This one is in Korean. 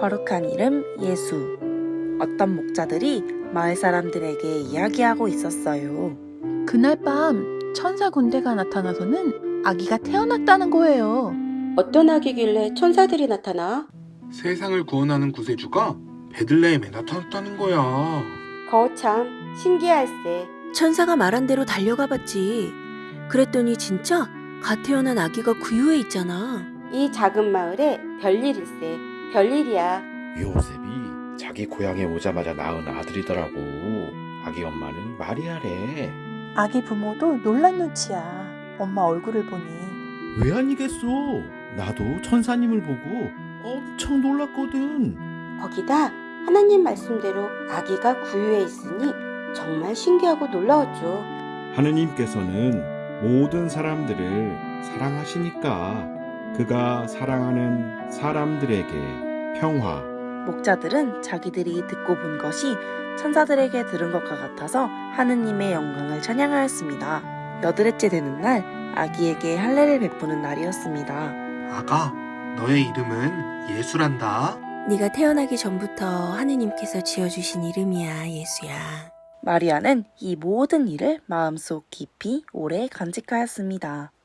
거룩한 이름 예수. 어떤 목자들이 마을 사람들에게 이야기하고 있었어요. 그날 밤 천사 군대가 나타나서는 아기가 태어났다는 거예요. 어떤 아기길래 천사들이 나타나? 세상을 구원하는 구세주가 베들레헴에 나타났다는 거야. 거참 신기할세. 천사가 말한 대로 달려가 봤지. 그랬더니 진짜 갓 태어난 아기가 구유에 있잖아. 이 작은 마을에 별일일세. 별일이야. 요셉이 자기 고향에 오자마자 낳은 아들이더라고. 아기 엄마는 마리아래. 아기 부모도 놀란 눈치야. 엄마 얼굴을 보니. 왜 아니겠어? 나도 천사님을 보고 엄청 놀랐거든. 거기다 하나님 말씀대로 아기가 구유에 있으니 정말 신기하고 놀라웠죠. 하느님께서는 모든 사람들을 사랑하시니까 그가 사랑하는 사람들에게 평화, 목자들은 자기들이 듣고 본 것이 천사들에게 들은 것과 같아서 하느님의 영광을 찬양하였습니다. 여드렛째 되는 날 아기에게 할례를 베푸는 날이었습니다. 아가, 너의 이름은 예수란다. 네가 태어나기 전부터 하느님께서 지어주신 이름이야, 예수야. 마리아는 이 모든 일을 마음속 깊이 오래 간직하였습니다.